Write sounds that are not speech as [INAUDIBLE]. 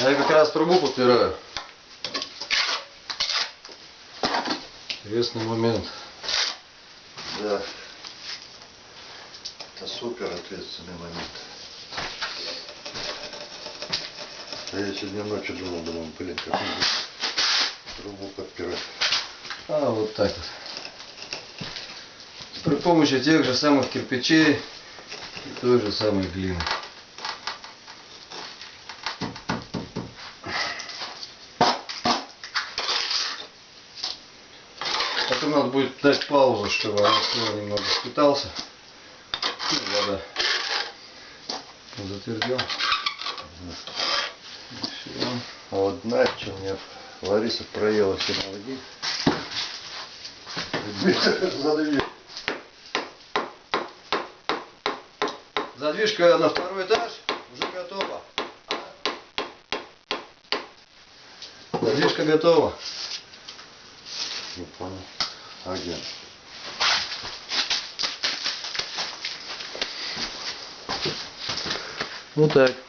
Я как раз трубу подпираю. Интересный момент. Да. Это супер ответственный момент. А я сегодня ночью думал, думал, блин, как трубу подпирать. А вот так вот. При помощи тех же самых кирпичей и той же самой глины. Потом надо будет дать паузу, чтобы раствор немного впитался. И вода затвердел. А вот знаешь, что у меня Лариса проела все. [LAUGHS] За дверь. Задвижка на второй этаж уже готова. Задвижка готова. Не понял. А где? Вот так.